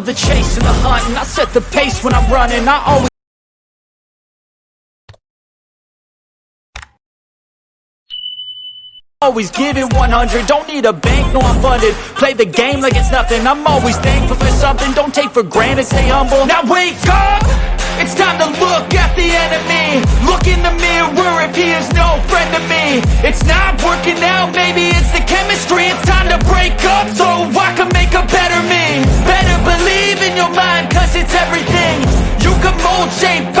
love the chase and the hunt And I set the pace when I'm running. I always Always give it 100, don't need a bank, no I'm funded. Play the game like it's nothing, I'm always thankful for something. Don't take for granted, stay humble. Now wake up! It's time to look at the enemy. Look in the mirror if he is no friend to me. It's not working out, maybe it's everything. You can mold, shape,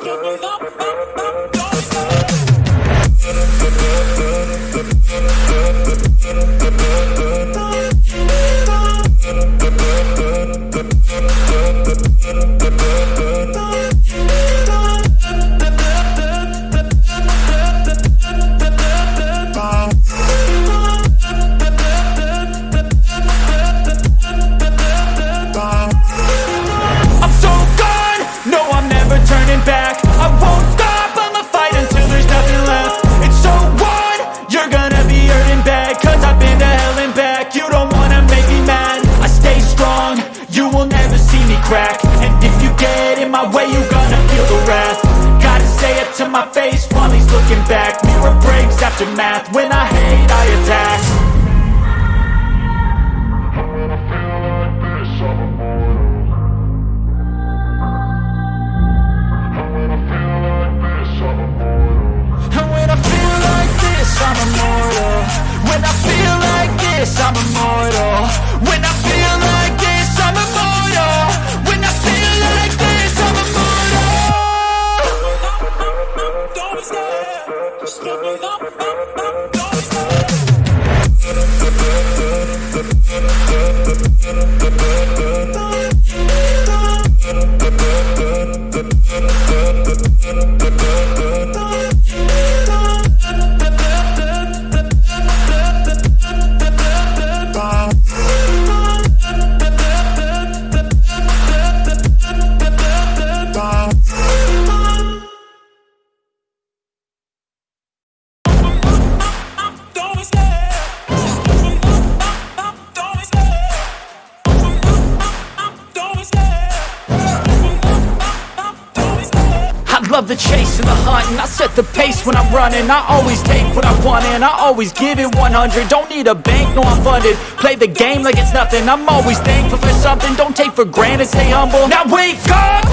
scared. Just give it Gotta say it to my face while he's looking back. Mirror breaks after math, when I hate I attack scared. The chase and the hunt And I set the pace when I'm running. I always take what I want and I always give it 100 Don't need a bank, no I'm funded. Play the game like it's nothing. I'm always thankful for something. Don't take for granted, stay humble. Now wake up!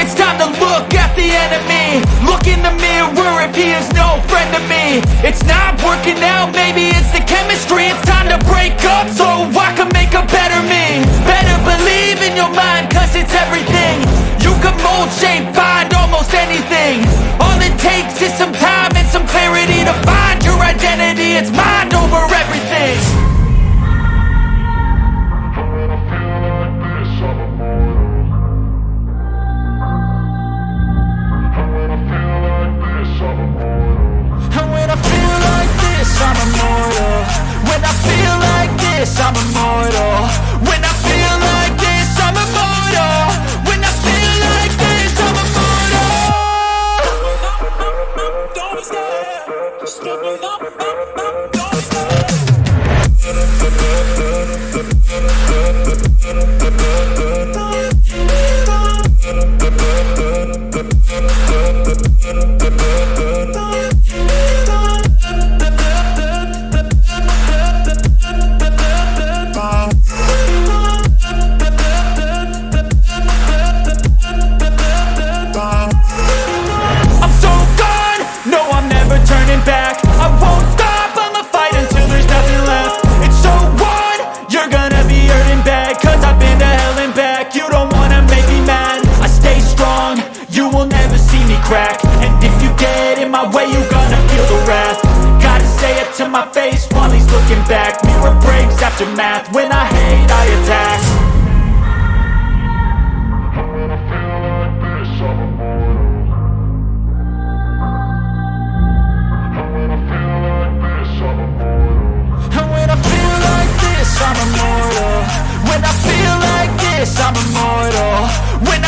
It's time to look at the enemy. Look in the mirror if he is no friend to me. It's not working out, maybe it's the chemistry. It's time to break up so I can make a better me. Better believe in your mind cause it's everything anything All it takes is some time and some clarity To find your identity, it's mind over everything. And when I feel like this, I'm immortal. When I feel like this, I'm immortal Don't always looking back Mirror breaks aftermath. When I hate, I attack. And when I feel like this, I'm immortal. When I feel like this, I'm immortal. When I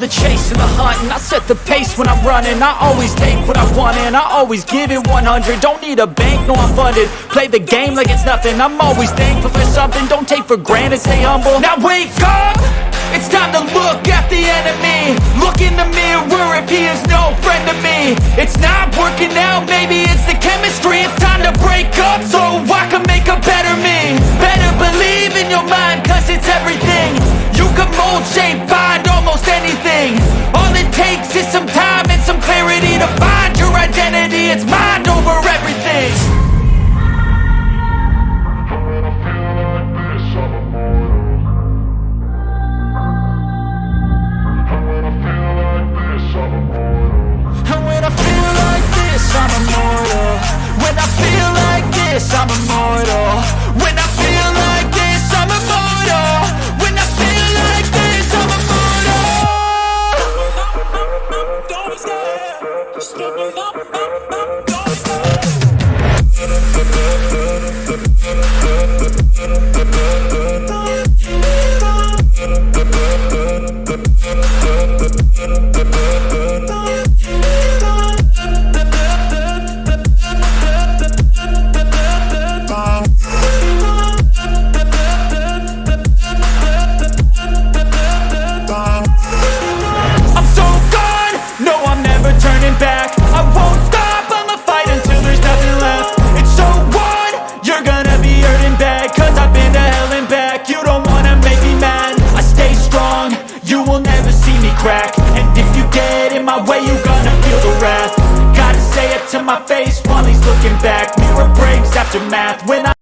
the chase and the hunt And I set the pace when I'm running. I always take what I want and I always give it 100 Don't need a bank, no I'm funded. Play the game like it's nothing. I'm always thankful for something. Don't take for granted, stay humble. Now wake up! It's time to look at the enemy. Look in the mirror if he is no friend to me. It's not working out, maybe this, I'm immortal